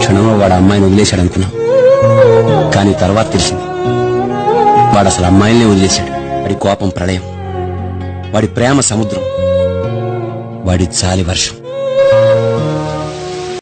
క్షణంలో వాడు అమ్మాయిని వదిలేశాడు అనుకున్నాం కానీ తర్వాత తెలిసింది. వాడు అసలు అమ్మాయిల్ని వదిలేశాడు. వాడి కోపం ప్రళయం. వాడి ప్రేమ సముద్రం. వాడి చాలి వర్షం.